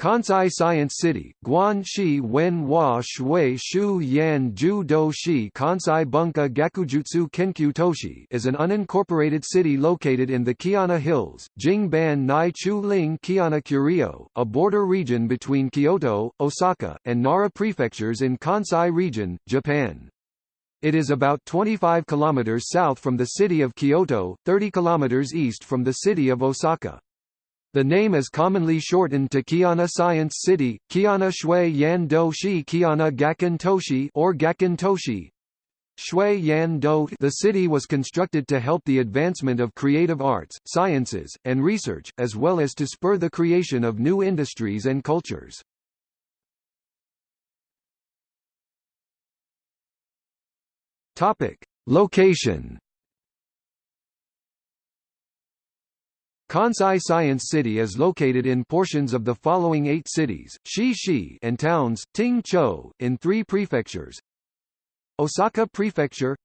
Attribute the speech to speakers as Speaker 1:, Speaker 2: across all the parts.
Speaker 1: Kansai Science City, Guanxi Wenhua Shui Shu Yan Ju Do Shi Kansai Bunka Gakujutsu Kenkyu Toshi is an unincorporated city located in the Keihanna Hills, Jingban Nai Chu Ling Keihanna Kurio, a border region between Kyoto, Osaka, and Nara prefectures in Kansai region, Japan. It is about 25 kilometers south from the city of Kyoto, 30 kilometers east from the city of Osaka. The name is commonly shortened to Keihanna Science City, Kiana Shui Yan Do Shi Keihanna Gakken Toshi or Gakken Toshi. Shui Yan Do The city was constructed to help the advancement of creative arts, sciences, and research, as well as to spur the creation of new industries and cultures. Topic: Location Kansai Science City is located in portions of the following eight cities, Shi and towns, Ting Cho, in three prefectures. Osaka Prefecture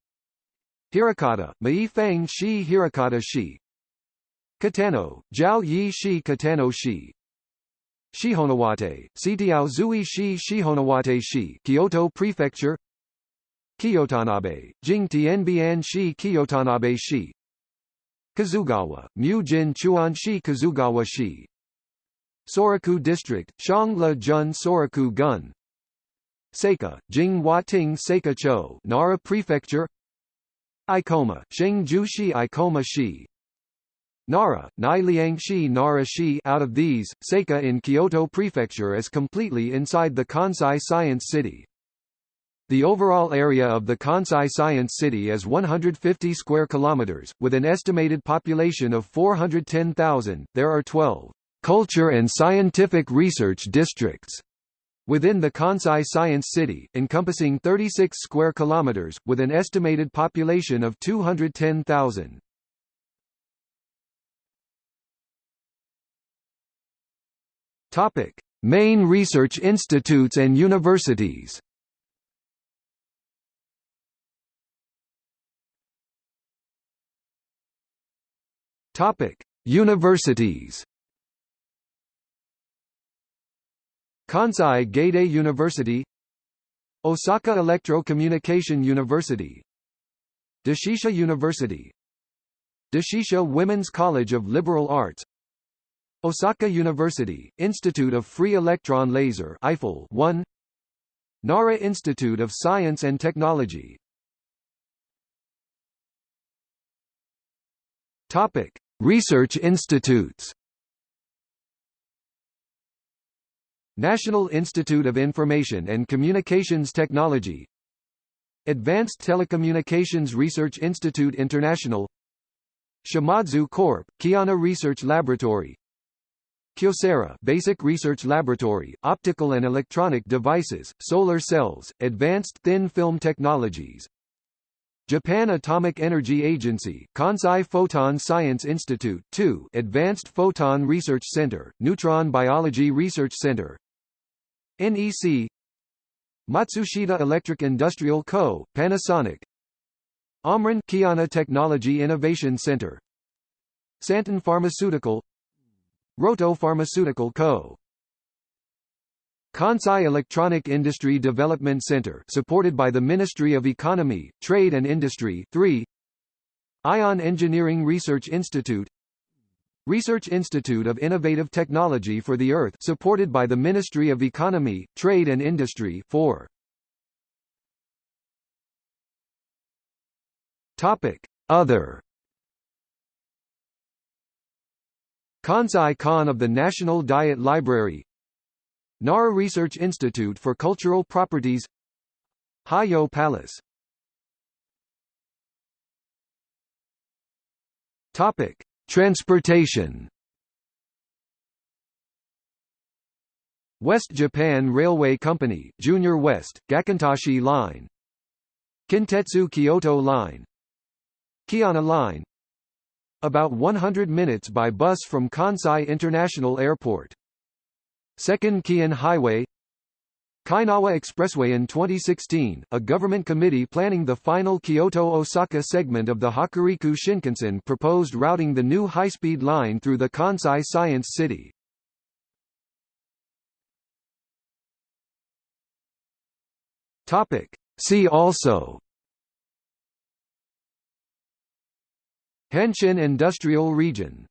Speaker 1: Hirakata, Maifang Shi Hirakata Shi. Katano, Jiao Yi Shi Katano Shi. Shijonawate, Sitiao Zui Shi Shijonawate Shi Kyoto Prefecture Kyotanabe, Jing Tianbian Shi Kyotanabe Shi Kizugawa, Mu-jin Chuan-shi Kizugawa-shi Soraku District, Shangla Jun Soraku Gun. Seika, Jing Ting Seika Cho Nara Prefecture. Ikoma, Shengju-shi Ikoma-shi Nara, Nai-liang-shi Nara-shi Out of these, Seika in Kyoto Prefecture is completely inside the Kansai Science City. The overall area of the Kansai Science City is 150 square kilometers, with an estimated population of 410,000. There are 12 culture and scientific research districts within the Kansai Science City, encompassing 36 square kilometers, with an estimated population of 210,000. Topic: Main research institutes and universities. Topic: Universities. Kansai Gaidai University Osaka Electro-Communication University Doshisha University Doshisha Women's College of Liberal Arts Osaka University, Institute of Free Electron Laser iFEL 1 Nara Institute of Science and Technology Topic Research institutes. National Institute of Information and Communications Technology. Advanced Telecommunications Research Institute International. Shimadzu Corp., Keihanna Research Laboratory. Kyocera Basic Research Laboratory, Optical and Electronic Devices, Solar Cells, Advanced Thin Film Technologies Japan Atomic Energy Agency, Kansai Photon Science Institute 2, Advanced Photon Research Center, Neutron Biology Research Center. NEC Matsushita Electric Industrial Co., Panasonic. Omron Keihanna Technology Innovation Center. Santen Pharmaceutical. Rohto Pharmaceutical Co. Kansai Electronic Industry Development Center supported by the Ministry of Economy, Trade and Industry 3 Ion Engineering Research Institute. Research Institute of Innovative Technology for the Earth supported by the Ministry of Economy, Trade and Industry 4 Topic. Other. Kansai Kan of the National Diet Library Nara Research Institute for Cultural Properties Heijo Palace. Topic: Transportation. West Japan Railway Company, Junior West, Gakkentoshi Line. Kintetsu Kyoto Line. Keihanna Line. About 100 minutes by bus from Kansai International Airport Second Keihan Highway Keinawa Expressway in 2016, a government committee planning the final Kyoto-Osaka segment of the Hokuriku Shinkansen proposed routing the new high-speed line through the Kansai Science City. Topic. See also Hanshin Industrial Region